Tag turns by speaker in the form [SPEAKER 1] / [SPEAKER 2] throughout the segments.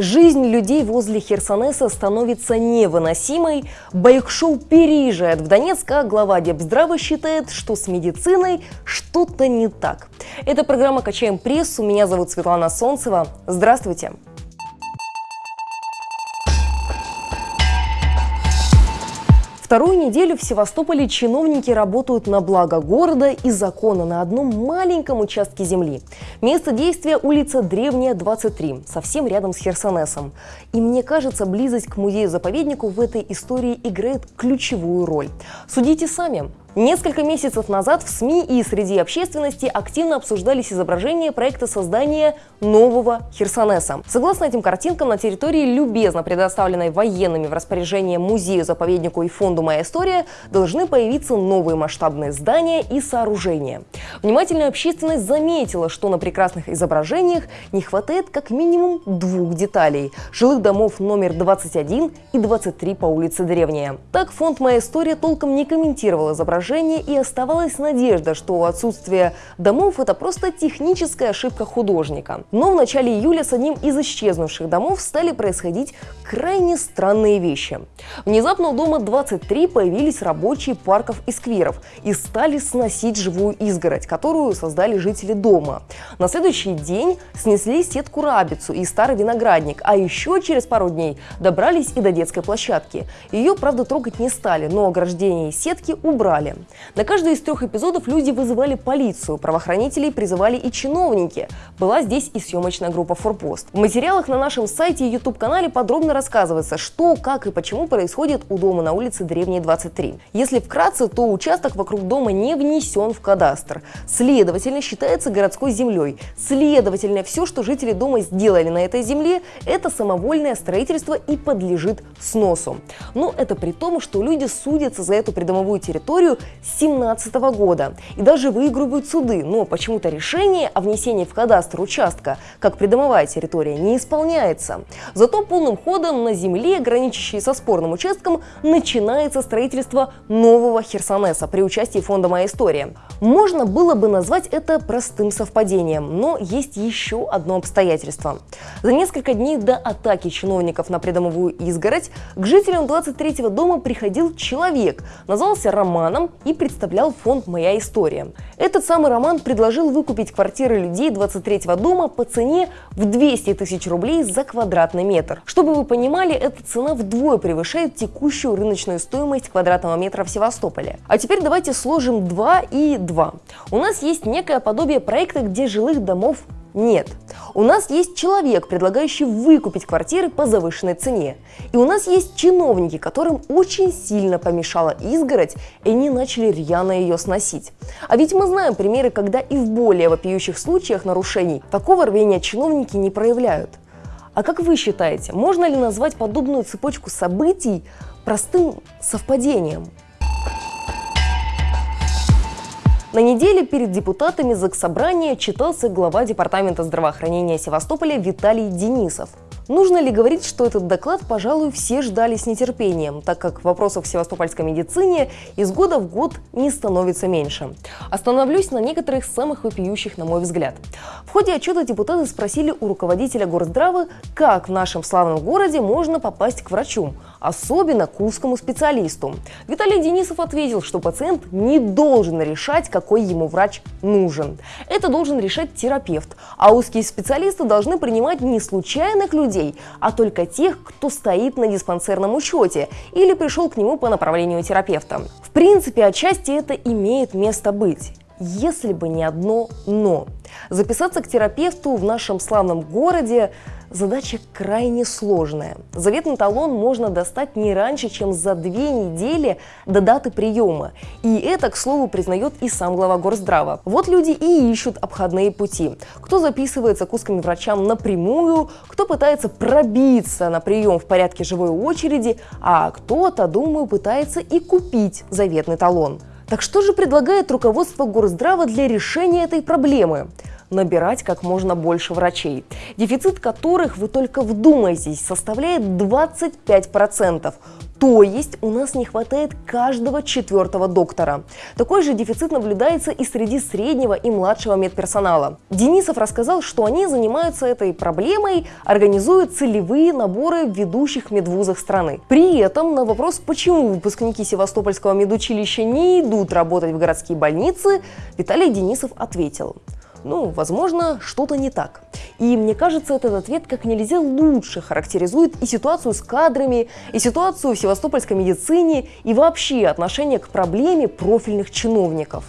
[SPEAKER 1] Жизнь людей возле Херсонеса становится невыносимой. Байк-шоу переезжает в Донецк, а глава Депздрава считает, что с медициной что-то не так. Это программа «Качаем прессу». Меня зовут Светлана Солнцева. Здравствуйте. Вторую неделю в Севастополе чиновники работают на благо города и закона на одном маленьком участке земли. Место действия – улица Древняя, 23, совсем рядом с Херсонесом. И мне кажется, близость к музею-заповеднику в этой истории играет ключевую роль. Судите сами. Несколько месяцев назад в СМИ и среди общественности активно обсуждались изображения проекта создания нового Херсонеса. Согласно этим картинкам, на территории, любезно предоставленной военными в распоряжение музею-заповеднику и фонду «Моя история», должны появиться новые масштабные здания и сооружения. Внимательная общественность заметила, что на прекрасных изображениях не хватает как минимум двух деталей – жилых домов номер 21 и 23 по улице Древняя. Так фонд «Моя история» толком не комментировал изображение положение и оставалась надежда, что отсутствие домов – это просто техническая ошибка художника. Но в начале июля с одним из исчезнувших домов стали происходить крайне странные вещи. Внезапно у дома 23 появились рабочие парков и скверов и стали сносить живую изгородь, которую создали жители дома. На следующий день снесли сетку рабицу и старый виноградник, а еще через пару дней добрались и до детской площадки. Ее, правда, трогать не стали, но ограждение сетки убрали. На каждый из трех эпизодов люди вызывали полицию, правоохранителей призывали и чиновники. Была здесь и съемочная группа «Форпост». В материалах на нашем сайте и YouTube-канале подробно рассказывается, что, как и почему происходит у дома на улице Древней 23. Если вкратце, то участок вокруг дома не внесен в кадастр. Следовательно, считается городской землей. Следовательно, все, что жители дома сделали на этой земле, это самовольное строительство и подлежит сносу. Но это при том, что люди судятся за эту придомовую территорию 2017 года и даже выигрывают суды, но почему-то решение о внесении в кадастр участка как придомовая территория не исполняется. Зато полным ходом на земле, граничащей со спорным участком, начинается строительство нового Херсонеса при участии фонда «Моя история». Можно было бы назвать это простым совпадением, но есть еще одно обстоятельство. За несколько дней до атаки чиновников на придомовую изгородь к жителям 23-го дома приходил человек, назвался Романом и представлял фонд «Моя история». Этот самый Роман предложил выкупить квартиры людей 23-го дома по цене в 200 тысяч рублей за квадратный метр. Чтобы вы понимали, эта цена вдвое превышает текущую рыночную стоимость квадратного метра в Севастополе. А теперь давайте сложим 2 и 2. У нас есть некое подобие проекта, где жилых домов нет. У нас есть человек, предлагающий выкупить квартиры по завышенной цене. И у нас есть чиновники, которым очень сильно помешала изгородь, и они начали рьяно ее сносить. А ведь мы знаем примеры, когда и в более вопиющих случаях нарушений такого рвения чиновники не проявляют. А как вы считаете, можно ли назвать подобную цепочку событий простым совпадением? На неделе перед депутатами Заксобрания читался глава Департамента здравоохранения Севастополя Виталий Денисов. Нужно ли говорить, что этот доклад, пожалуй, все ждали с нетерпением, так как вопросов в севастопольской медицине из года в год не становится меньше. Остановлюсь на некоторых самых вопиющих, на мой взгляд. В ходе отчета депутаты спросили у руководителя горздравы, как в нашем славном городе можно попасть к врачу, особенно к узкому специалисту. Виталий Денисов ответил, что пациент не должен решать, какой ему врач нужен. Это должен решать терапевт, а узкие специалисты должны принимать не случайных людей, людей, а только тех, кто стоит на диспансерном учете или пришел к нему по направлению терапевта. В принципе, отчасти это имеет место быть если бы не одно «но». Записаться к терапевту в нашем славном городе задача крайне сложная. Заветный талон можно достать не раньше, чем за две недели до даты приема. И это, к слову, признает и сам глава Горздрава. Вот люди и ищут обходные пути. Кто записывается к узким врачам напрямую, кто пытается пробиться на прием в порядке живой очереди, а кто-то, думаю, пытается и купить заветный талон. Так что же предлагает руководство Горздрава для решения этой проблемы? Набирать как можно больше врачей, дефицит которых, вы только вдумайтесь, составляет 25%. То есть у нас не хватает каждого четвертого доктора. Такой же дефицит наблюдается и среди среднего и младшего медперсонала. Денисов рассказал, что они занимаются этой проблемой, организуют целевые наборы в ведущих медвузах страны. При этом на вопрос, почему выпускники Севастопольского медучилища не идут работать в городские больницы, Виталий Денисов ответил – ну, возможно, что-то не так. И мне кажется, этот ответ как нельзя лучше характеризует и ситуацию с кадрами, и ситуацию в севастопольской медицине, и вообще отношение к проблеме профильных чиновников.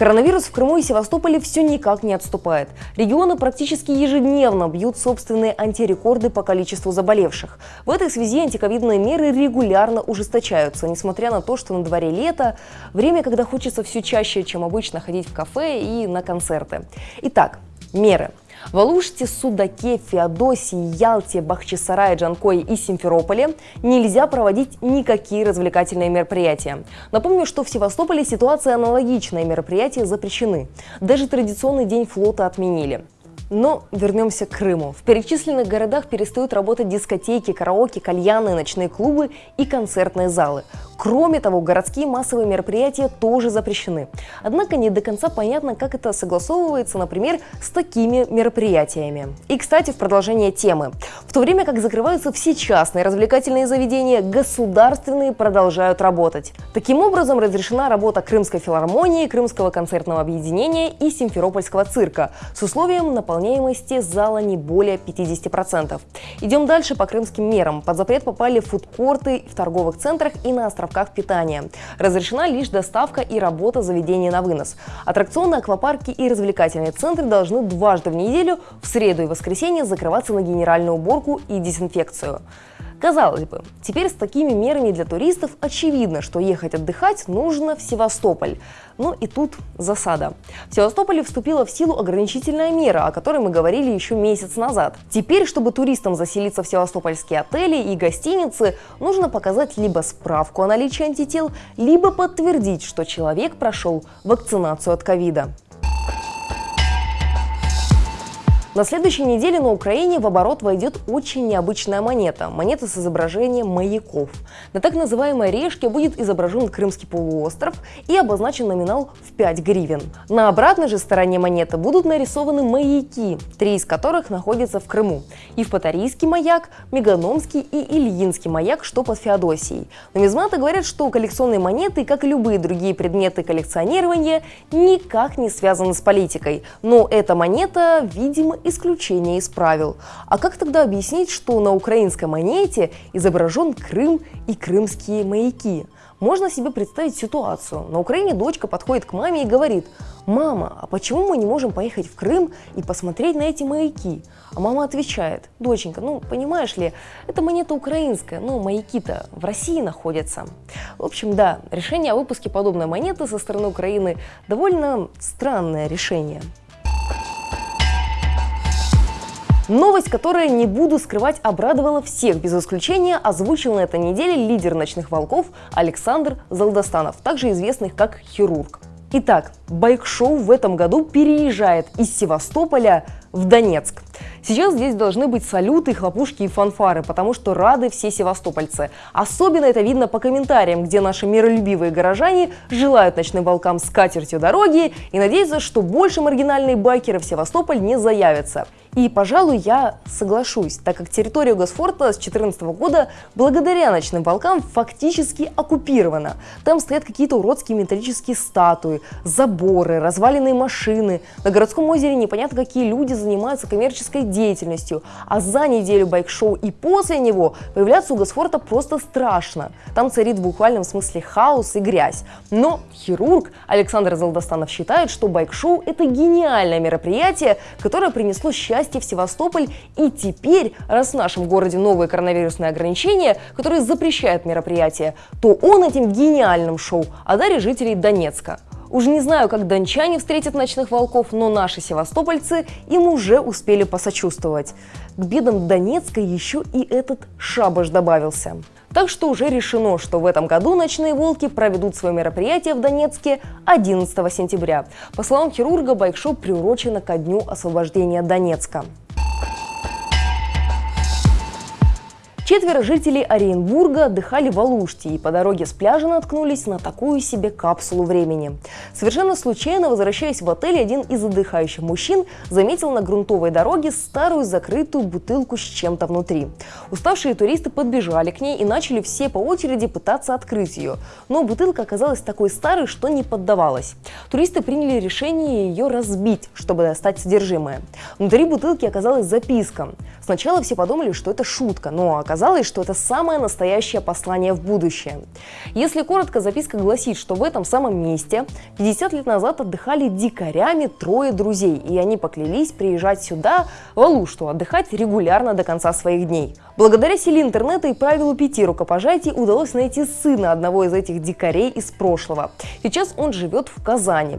[SPEAKER 1] Коронавирус в Крыму и Севастополе все никак не отступает. Регионы практически ежедневно бьют собственные антирекорды по количеству заболевших. В этой связи антиковидные меры регулярно ужесточаются, несмотря на то, что на дворе лето, время, когда хочется все чаще, чем обычно, ходить в кафе и на концерты. Итак, меры. В Алуште, Судаке, Феодосии, Ялте, Бахчисарае, Джанкое и Симферополе нельзя проводить никакие развлекательные мероприятия. Напомню, что в Севастополе ситуация аналогичная, мероприятия запрещены. Даже традиционный день флота отменили. Но вернемся к Крыму. В перечисленных городах перестают работать дискотеки, караоке, кальяны, ночные клубы и концертные залы. Кроме того, городские массовые мероприятия тоже запрещены. Однако не до конца понятно, как это согласовывается, например, с такими мероприятиями. И, кстати, в продолжение темы. В то время как закрываются все частные развлекательные заведения, государственные продолжают работать. Таким образом, разрешена работа Крымской филармонии, Крымского концертного объединения и Симферопольского цирка с условием наполняемости зала не более 50%. Идем дальше по крымским мерам. Под запрет попали фудкорты в торговых центрах и на островках питания. Разрешена лишь доставка и работа заведения на вынос. Аттракционы, аквапарки и развлекательные центры должны дважды в неделю, в среду и воскресенье, закрываться на генеральную уборку и дезинфекцию. Казалось бы, теперь с такими мерами для туристов очевидно, что ехать отдыхать нужно в Севастополь. Но и тут засада. В Севастополе вступила в силу ограничительная мера, о которой мы говорили еще месяц назад. Теперь, чтобы туристам заселиться в севастопольские отели и гостиницы, нужно показать либо справку о наличии антител, либо подтвердить, что человек прошел вакцинацию от ковида. На следующей неделе на Украине в оборот войдет очень необычная монета – монета с изображением маяков. На так называемой решке будет изображен Крымский полуостров и обозначен номинал в 5 гривен. На обратной же стороне монеты будут нарисованы маяки, три из которых находятся в Крыму. Евпаторийский маяк, Меганомский и Ильинский маяк, что под Феодосией. Нумизматы говорят, что коллекционные монеты, как и любые другие предметы коллекционирования, никак не связаны с политикой. Но эта монета, видимо, исключение из правил. А как тогда объяснить, что на украинской монете изображен Крым и крымские маяки? Можно себе представить ситуацию. На Украине дочка подходит к маме и говорит, «Мама, а почему мы не можем поехать в Крым и посмотреть на эти маяки?» А мама отвечает, «Доченька, ну, понимаешь ли, это монета украинская, но маяки-то в России находятся». В общем, да, решение о выпуске подобной монеты со стороны Украины довольно странное решение. Новость, которая, не буду скрывать, обрадовала всех без исключения, озвучил на этой неделе лидер «Ночных волков» Александр Залдостанов, также известный как «Хирург». Итак, байк-шоу в этом году переезжает из Севастополя в Донецк. Сейчас здесь должны быть салюты, хлопушки и фанфары, потому что рады все севастопольцы. Особенно это видно по комментариям, где наши миролюбивые горожане желают ночным волкам с катертью дороги и надеются, что больше маргинальные байкеры в Севастополь не заявятся. И, пожалуй, я соглашусь, так как территория Госфорта с 2014 года благодаря ночным волкам фактически оккупирована. Там стоят какие-то уродские металлические статуи, заборы, разваленные машины. На городском озере непонятно какие люди занимаются коммерческой деятельностью. А за неделю байк-шоу и после него появляться у Госфорта просто страшно. Там царит в буквальном смысле хаос и грязь. Но хирург Александр Залдостанов считает, что байк-шоу это гениальное мероприятие, которое принесло счастье счастье в Севастополь. И теперь, раз в нашем городе новые коронавирусные ограничения, которые запрещают мероприятия, то он этим гениальным шоу одарит жителей Донецка. Уж не знаю, как дончане встретят ночных волков, но наши севастопольцы им уже успели посочувствовать. К бедам Донецка еще и этот шабаш добавился. Так что уже решено, что в этом году «Ночные волки» проведут свое мероприятие в Донецке 11 сентября. По словам хирурга, байк-шоу приурочено ко дню освобождения Донецка. Четверо жителей Оренбурга отдыхали в Алуште и по дороге с пляжа наткнулись на такую себе капсулу времени. Совершенно случайно, возвращаясь в отель, один из отдыхающих мужчин заметил на грунтовой дороге старую закрытую бутылку с чем-то внутри. Уставшие туристы подбежали к ней и начали все по очереди пытаться открыть ее. Но бутылка оказалась такой старой, что не поддавалась. Туристы приняли решение ее разбить, чтобы достать содержимое. Внутри бутылки оказалась записка. Сначала все подумали, что это шутка, но оказалось, оказалось, что это самое настоящее послание в будущее. Если коротко, записка гласит, что в этом самом месте 50 лет назад отдыхали дикарями трое друзей, и они поклялись приезжать сюда, в Алушту, отдыхать регулярно до конца своих дней. Благодаря силе интернета и правилу пяти рукопожатий удалось найти сына одного из этих дикарей из прошлого. Сейчас он живет в Казани.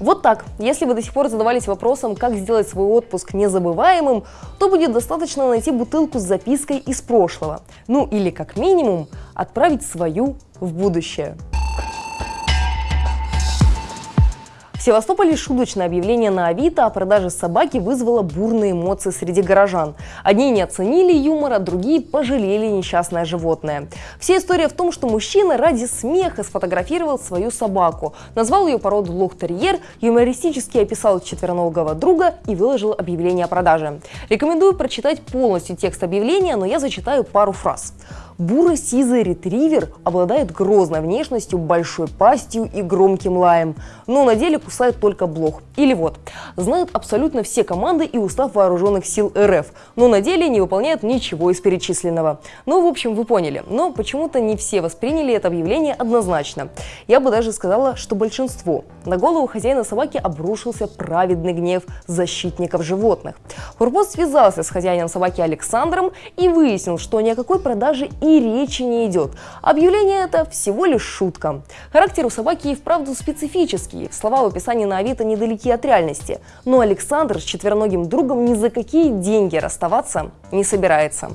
[SPEAKER 1] Вот так. Если вы до сих пор задавались вопросом, как сделать свой отпуск незабываемым, то будет достаточно найти бутылку с запиской из прошлого. Ну или как минимум отправить свою в будущее. В Севастополе шуточное объявление на Авито о продаже собаки вызвало бурные эмоции среди горожан. Одни не оценили юмора, другие пожалели несчастное животное. Вся история в том, что мужчина ради смеха сфотографировал свою собаку, назвал ее породу лох-терьер, юмористически описал четвероногого друга и выложил объявление о продаже. Рекомендую прочитать полностью текст объявления, но я зачитаю пару фраз. Буро-сизый ретривер обладает грозной внешностью, большой пастью и громким лаем, но на деле кусает только блох. Или вот, знает абсолютно все команды и устав вооруженных сил РФ, но на деле не выполняет ничего из перечисленного. Ну, в общем, вы поняли. Но почему-то не все восприняли это объявление однозначно. Я бы даже сказала, что большинство. На голову хозяина собаки обрушился праведный гнев защитников животных. Фурпост связался с хозяином собаки Александром и выяснил, что ни о какой продаже и и речи не идет. Объявление это всего лишь шутка. Характер у собаки и вправду специфический. Слова в описании на Авито недалеки от реальности. Но Александр с четвероногим другом ни за какие деньги расставаться не собирается.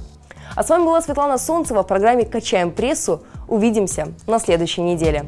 [SPEAKER 1] А с вами была Светлана Солнцева в программе «Качаем прессу». Увидимся на следующей неделе.